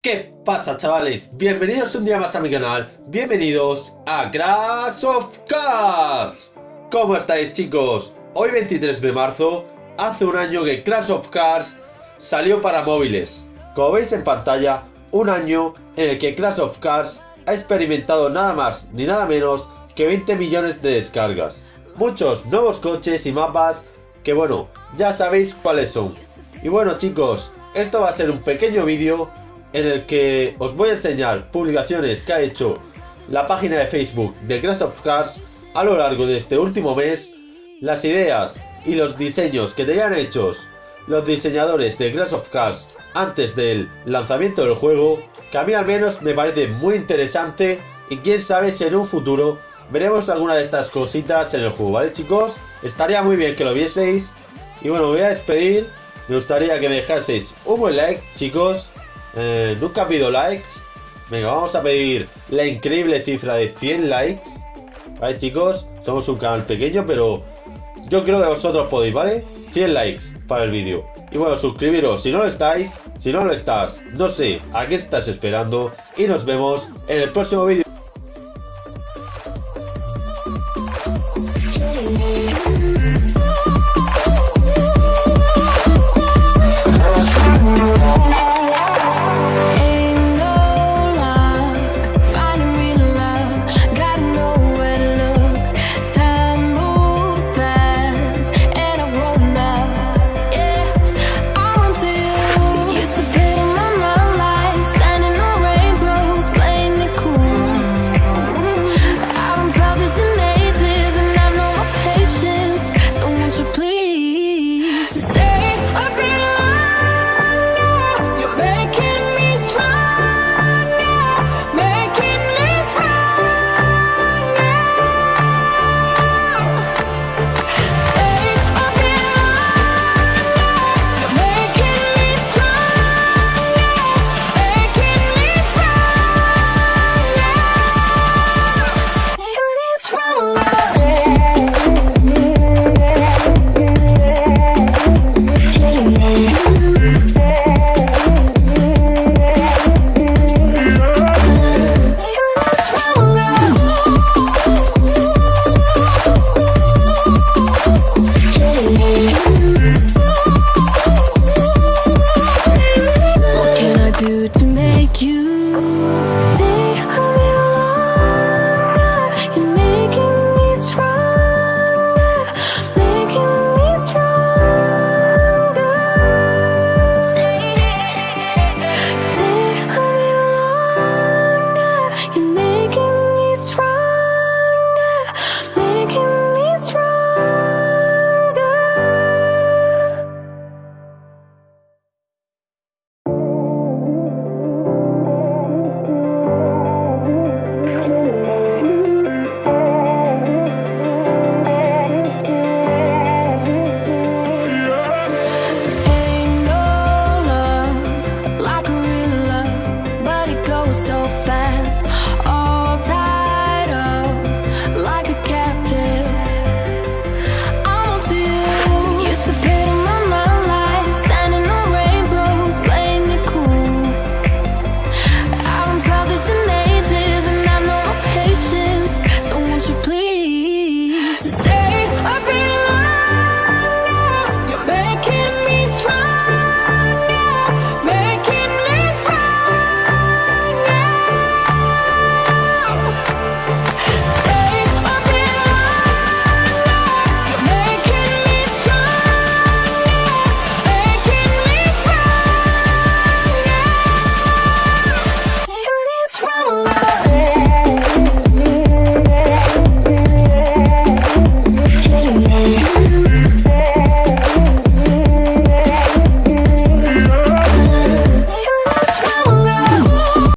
¿Qué pasa chavales? Bienvenidos un día más a mi canal, bienvenidos a Crash of Cars. ¿Cómo estáis chicos? Hoy 23 de marzo, hace un año que Crash of Cars salió para móviles. Como veis en pantalla, un año en el que Crash of Cars ha experimentado nada más ni nada menos que 20 millones de descargas. Muchos nuevos coches y mapas que bueno, ya sabéis cuáles son. Y bueno chicos, esto va a ser un pequeño vídeo en el que os voy a enseñar publicaciones que ha hecho la página de Facebook de Crash of Cars a lo largo de este último mes, las ideas y los diseños que tenían hechos los diseñadores de Crash of Cars antes del lanzamiento del juego, que a mí al menos me parece muy interesante y quién sabe si en un futuro veremos alguna de estas cositas en el juego, ¿vale chicos? Estaría muy bien que lo vieseis. Y bueno, me voy a despedir, me gustaría que me dejaseis un buen like chicos eh, nunca pido likes. Venga, vamos a pedir la increíble cifra de 100 likes. Vale, chicos, somos un canal pequeño, pero yo creo que vosotros podéis, ¿vale? 100 likes para el vídeo. Y bueno, suscribiros si no lo estáis. Si no lo estás, no sé a qué estás esperando. Y nos vemos en el próximo vídeo.